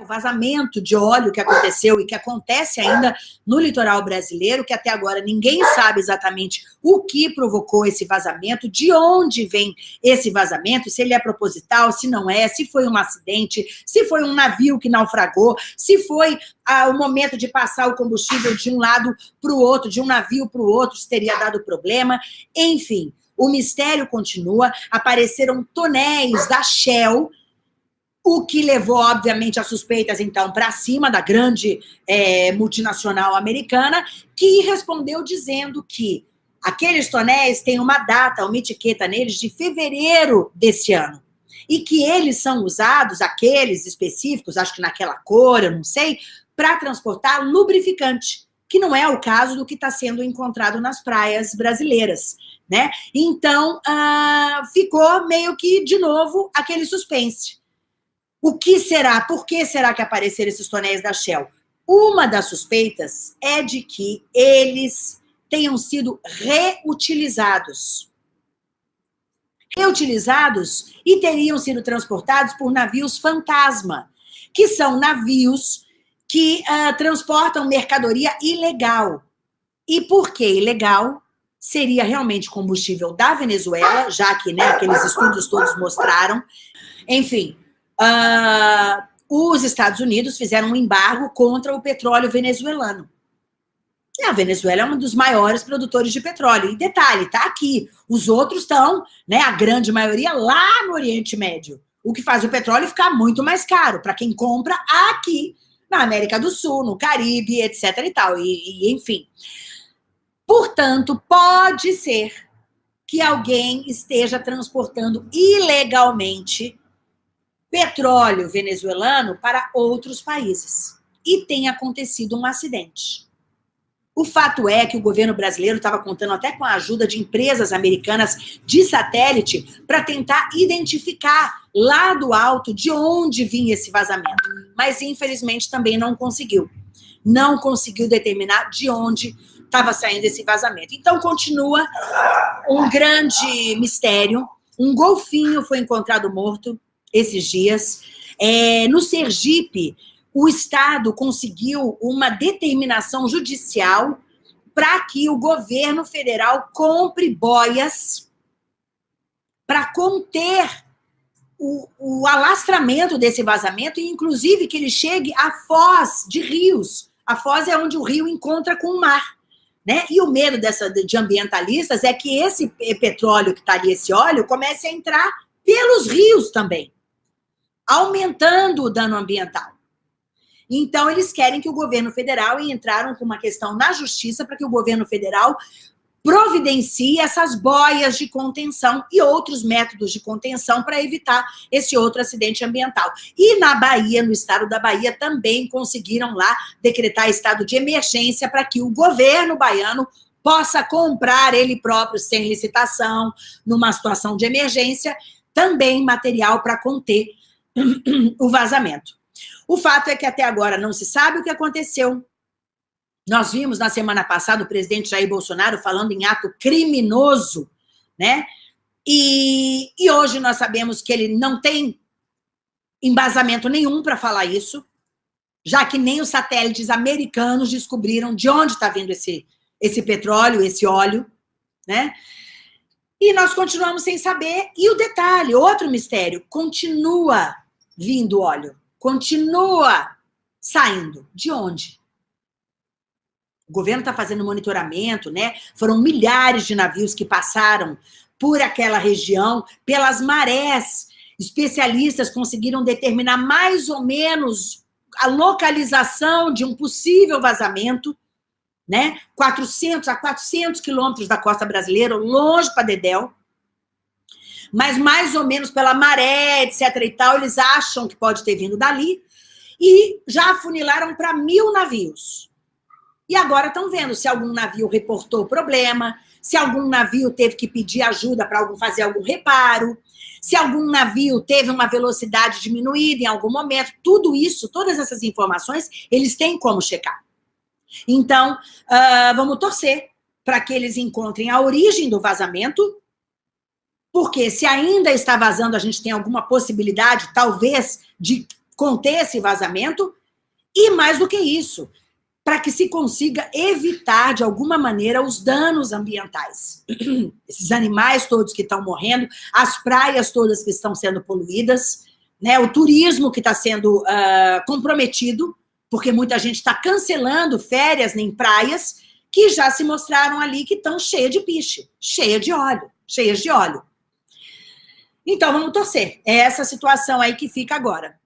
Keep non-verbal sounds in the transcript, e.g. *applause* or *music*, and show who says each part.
Speaker 1: o vazamento de óleo que aconteceu e que acontece ainda no litoral brasileiro, que até agora ninguém sabe exatamente o que provocou esse vazamento, de onde vem esse vazamento, se ele é proposital, se não é, se foi um acidente, se foi um navio que naufragou, se foi ah, o momento de passar o combustível de um lado para o outro, de um navio para o outro, se teria dado problema, enfim. O mistério continua, apareceram tonéis da Shell, o que levou, obviamente, as suspeitas, então, para cima da grande é, multinacional americana, que respondeu dizendo que aqueles tonéis têm uma data, uma etiqueta neles de fevereiro desse ano. E que eles são usados, aqueles específicos, acho que naquela cor, eu não sei, para transportar lubrificante, que não é o caso do que está sendo encontrado nas praias brasileiras. Né? Então, ah, ficou meio que, de novo, aquele suspense. O que será? Por que será que apareceram esses tonéis da Shell? Uma das suspeitas é de que eles tenham sido reutilizados. Reutilizados e teriam sido transportados por navios fantasma, que são navios que uh, transportam mercadoria ilegal. E por que ilegal? Seria realmente combustível da Venezuela, já que né, aqueles estudos todos mostraram. Enfim, uh, os Estados Unidos fizeram um embargo contra o petróleo venezuelano. E a Venezuela é um dos maiores produtores de petróleo. E detalhe, está aqui. Os outros estão, né, a grande maioria, lá no Oriente Médio. O que faz o petróleo ficar muito mais caro para quem compra aqui na América do Sul, no Caribe, etc. e tal. E, e enfim. Portanto, pode ser que alguém esteja transportando ilegalmente petróleo venezuelano para outros países. E tem acontecido um acidente. O fato é que o governo brasileiro estava contando até com a ajuda de empresas americanas de satélite para tentar identificar lá do alto de onde vinha esse vazamento. Mas, infelizmente, também não conseguiu. Não conseguiu determinar de onde estava saindo esse vazamento. Então, continua um grande mistério. Um golfinho foi encontrado morto esses dias. É, no Sergipe, o Estado conseguiu uma determinação judicial para que o governo federal compre boias para conter o, o, alastramento desse vazamento e, inclusive, que ele chegue à foz de rios. A foz é onde o rio encontra com o mar. Né? E o medo dessa, de ambientalistas é que esse petróleo que está ali, esse óleo, comece a entrar pelos rios também aumentando o dano ambiental. Então, eles querem que o governo federal, e entraram com uma questão na justiça para que o governo federal providencie essas boias de contenção e outros métodos de contenção para evitar esse outro acidente ambiental. E na Bahia, no estado da Bahia, também conseguiram lá decretar estado de emergência para que o governo baiano possa comprar ele próprio, sem licitação, numa situação de emergência, também material para conter o vazamento. O fato é que até agora não se sabe o que aconteceu. Nós vimos na semana passada o presidente Jair Bolsonaro falando em ato criminoso, né? E, e hoje nós sabemos que ele não tem embasamento nenhum para falar isso, já que nem os satélites americanos descobriram de onde está vindo esse, esse petróleo, esse óleo, né? E nós continuamos sem saber. E o detalhe, outro mistério, continua vindo óleo. Continua saindo. De onde? O governo está fazendo monitoramento, né? Foram milhares de navios que passaram por aquela região, pelas marés. Especialistas conseguiram determinar mais ou menos a localização de um possível vazamento, né? 400 a 400 quilômetros da costa brasileira, longe para Dedéu mas mais ou menos pela maré, etc e tal, eles acham que pode ter vindo dali, e já afunilaram para mil navios. E agora estão vendo se algum navio reportou problema, se algum navio teve que pedir ajuda para algum fazer algum reparo, se algum navio teve uma velocidade diminuída em algum momento, tudo isso, todas essas informações, eles têm como checar. Então, uh, vamos torcer para que eles encontrem a origem do vazamento porque se ainda está vazando, a gente tem alguma possibilidade, talvez, de conter esse vazamento e, mais do que isso, para que se consiga evitar, de alguma maneira, os danos ambientais. *clears throat* Esses animais todos que estão morrendo, as praias todas que estão sendo poluídas, né, o turismo que está sendo uh, comprometido, porque muita gente está cancelando férias em praias que já se mostraram ali que estão cheias de piche, cheias de óleo, cheias de óleo. Então, vamos torcer. É essa situação aí que fica agora.